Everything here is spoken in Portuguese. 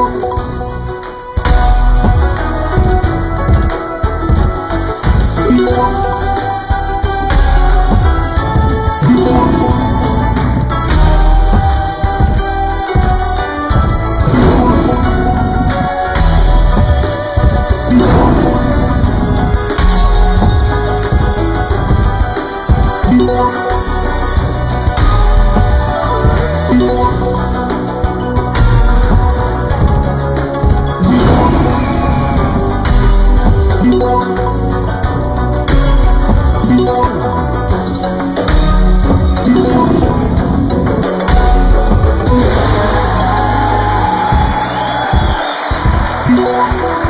Oh. Música